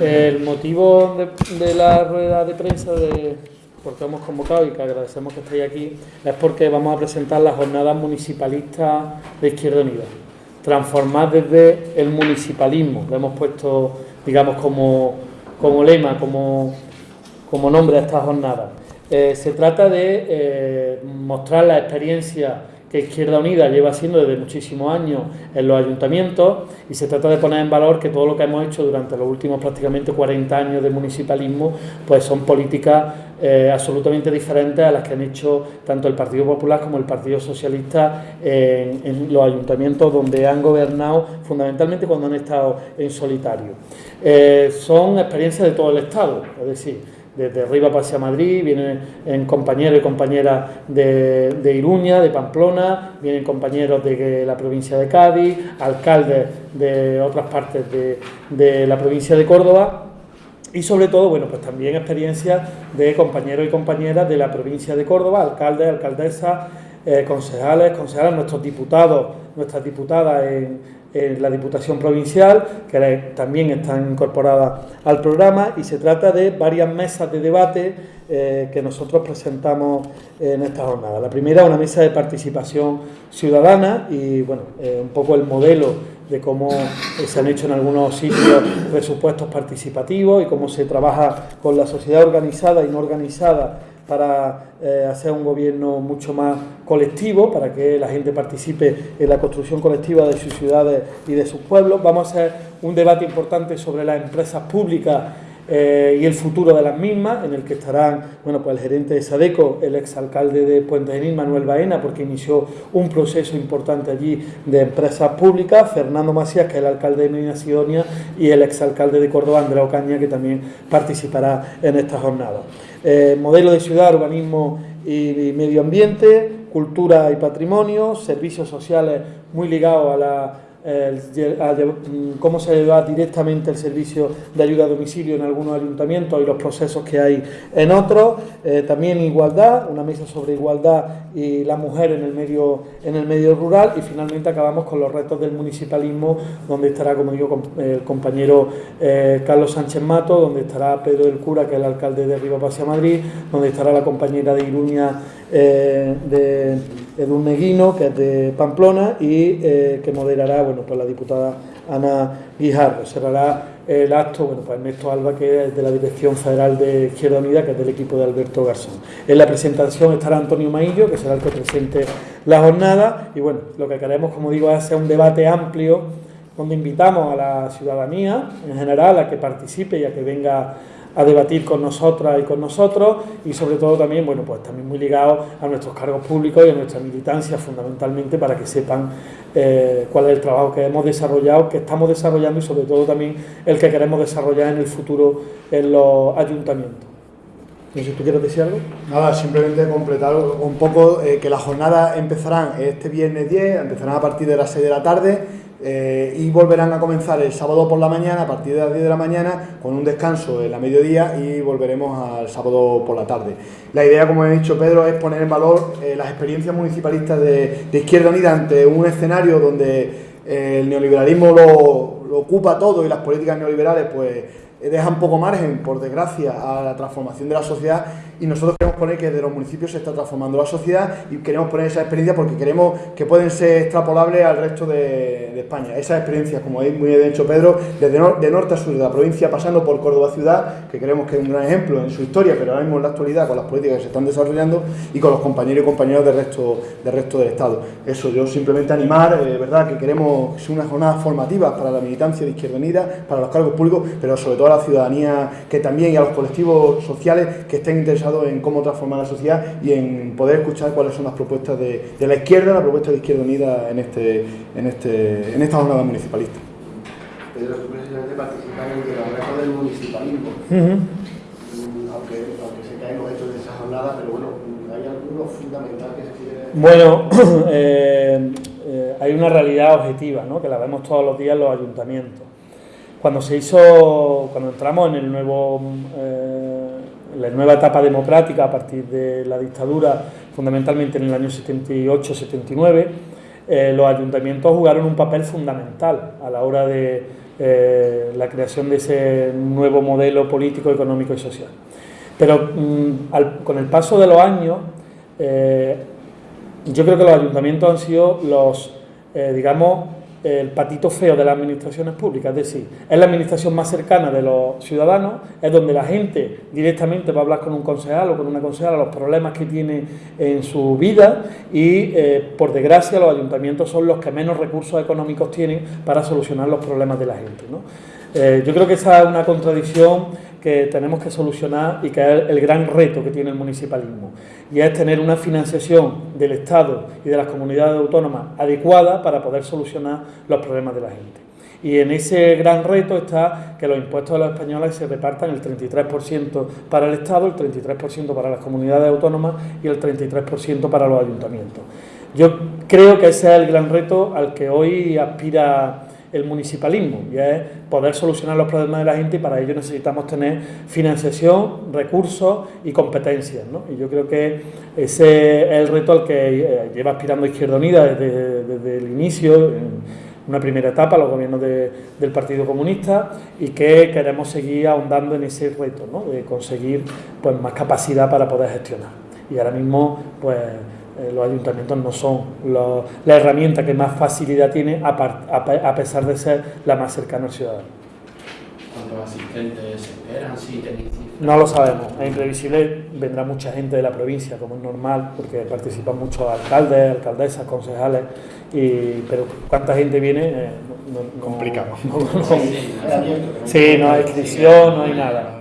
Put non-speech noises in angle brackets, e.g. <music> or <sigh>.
el motivo de, la rueda de prensa de porque hemos convocado y que agradecemos que estéis aquí es porque vamos a presentar las jornadas municipalistas de Izquierda Unida. Transformar desde el municipalismo, lo hemos puesto, digamos, como, como lema, como, como nombre a esta jornada. Eh, se trata de eh, mostrar la experiencia que Izquierda Unida lleva haciendo desde muchísimos años en los ayuntamientos y se trata de poner en valor que todo lo que hemos hecho durante los últimos prácticamente 40 años de municipalismo pues son políticas eh, absolutamente diferentes a las que han hecho tanto el Partido Popular como el Partido Socialista en, los ayuntamientos donde han gobernado fundamentalmente cuando han estado en solitario. Eh, son experiencias de todo el Estado, es decir, desde arriba hacia Madrid, vienen en compañeros y compañeras de, Iruña, de Pamplona, vienen compañeros de la provincia de Cádiz, alcaldes de otras partes de, la provincia de Córdoba y sobre todo, bueno, pues también experiencias de compañeros y compañeras de la provincia de Córdoba, alcaldes, alcaldesas, eh, concejales, concejales, nuestros diputados, nuestras diputadas en, en la Diputación Provincial, que también están incorporadas al programa, y se trata de varias mesas de debate eh, que nosotros presentamos en esta jornada. La primera, una mesa de participación ciudadana y, bueno, eh, un poco el modelo de cómo eh, se han hecho en algunos sitios presupuestos participativos y cómo se trabaja con la sociedad organizada y no organizada para eh, hacer un gobierno mucho más colectivo, para que la gente participe en la construcción colectiva de sus ciudades y de sus pueblos. Vamos a hacer un debate importante sobre las empresas públicas eh, y el futuro de las mismas, en el que estarán bueno, pues el gerente de Sadeco, el exalcalde de Puente Genil, Manuel Baena, porque inició un proceso importante allí de empresas públicas, Fernando Macías, que es el alcalde de Medina Sidonia, y el exalcalde de Córdoba, Andrea Ocaña, que también participará en esta jornada. Eh, modelo de ciudad, urbanismo y, medio ambiente, cultura y patrimonio, servicios sociales muy ligados a la cómo se da directamente el servicio de ayuda a domicilio en algunos ayuntamientos y los procesos que hay en otros. Eh, también igualdad, una mesa sobre igualdad y la mujer en el medio en el medio rural y finalmente acabamos con los retos del municipalismo donde estará como digo el compañero eh, Carlos Sánchez Mato, donde estará Pedro del Cura que es el alcalde de Riva Pasea Madrid, donde estará la compañera de Iruña eh, de Edun Neguino, que es de Pamplona y que moderará bueno, pues la diputada Ana Guijarro. Cerrará el acto bueno, pues Ernesto Alba, que es de la Dirección Federal de Izquierda Unida, que es del equipo de Alberto Garzón. En la presentación estará Antonio Maillo, que será el que presente la jornada. Y bueno, lo que queremos, como digo, es hacer un debate amplio donde invitamos a la ciudadanía en general a que participe y a que venga a debatir con nosotras y con nosotros y sobre todo también, bueno, pues también muy ligado a nuestros cargos públicos y a nuestra militancia fundamentalmente para que sepan eh, cuál es el trabajo que hemos desarrollado, que estamos desarrollando y sobre todo también el que queremos desarrollar en el futuro en los ayuntamientos. No sé tú quieres decir algo. Nada, simplemente completar un poco eh, que las jornadas empezarán este viernes 10, empezarán a partir de las 6 de la tarde eh, y volverán a comenzar el sábado por la mañana, a partir de las 10 de la mañana, con un descanso en la mediodía y volveremos al sábado por la tarde. La idea, como ha dicho Pedro, es poner en valor eh, las experiencias municipalistas de, Izquierda Unida ante un escenario donde eh, el neoliberalismo lo, lo ocupa todo y las políticas neoliberales pues dejan poco margen, por desgracia, a la transformación de la sociedad y nosotros queremos poner que de los municipios se está transformando la sociedad y queremos poner esa experiencia porque queremos que pueden ser extrapolables al resto de, España. Esa experiencia, como muy bien dicho Pedro, desde de norte a sur de la provincia, pasando por Córdoba ciudad, que creemos que es un gran ejemplo en su historia, pero ahora mismo en la actualidad con las políticas que se están desarrollando y con los compañeros y compañeros del resto, del Estado. Eso, yo simplemente animar, eh, verdad, que queremos que sea una jornada formativa para la militancia de Izquierda Unida, para los cargos públicos, pero sobre todo a la ciudadanía que también y a los colectivos sociales que estén interesados en cómo transformar la sociedad y en poder escuchar cuáles son las propuestas de, la izquierda, la propuesta de Izquierda Unida en, este, en, este, en esta jornada municipalista. Pedro, tú precisamente participas en el reto del municipalismo, mm, aunque, aunque se caen los hechos de esa jornada, pero bueno, hay algunos fundamentales que se quiere... Bueno, <coughs> eh, eh, hay una realidad objetiva, ¿no? que la vemos todos los días en los ayuntamientos. Cuando se hizo, cuando entramos en el nuevo... Eh, la nueva etapa democrática a partir de la dictadura, fundamentalmente en el año 78-79, eh, los ayuntamientos jugaron un papel fundamental a la hora de, eh, la creación de ese nuevo modelo político, económico y social. Pero mm, con el paso de los años, eh, yo creo que los ayuntamientos han sido los, digamos, el patito feo de las administraciones públicas, es decir, es la administración más cercana de los ciudadanos, es donde la gente directamente va a hablar con un concejal o con una concejala los problemas que tiene en su vida y, eh, por desgracia, los ayuntamientos son los que menos recursos económicos tienen para solucionar los problemas de la gente. yo creo que esa es una contradicción que tenemos que solucionar y que es el gran reto que tiene el municipalismo. Y es tener una financiación del Estado y de las comunidades autónomas adecuada para poder solucionar los problemas de la gente. Y en ese gran reto está que los impuestos de los españoles se repartan el 33% para el Estado, el 33% para las comunidades autónomas y el 33% para los ayuntamientos. Yo creo que ese es el gran reto al que hoy aspira el municipalismo y es poder solucionar los problemas de la gente y para ello necesitamos tener financiación, recursos y competencias. Y yo creo que ese es el reto al que eh, lleva aspirando Izquierda Unida desde, el inicio, en una primera etapa, los gobiernos del Partido Comunista y que queremos seguir ahondando en ese reto, de conseguir pues, más capacidad para poder gestionar. Y ahora mismo, pues eh, los ayuntamientos no son la herramienta que más facilidad tiene a, pesar de ser la más cercana al ciudadano. ¿Cuántos asistentes esperan? no lo sabemos, es imprevisible, vendrá mucha gente de la provincia, como es normal, porque participan muchos alcaldes, alcaldesas, concejales, y, pero cuánta gente viene, eh, Complicado. sí, no hay inscripción, no hay nada.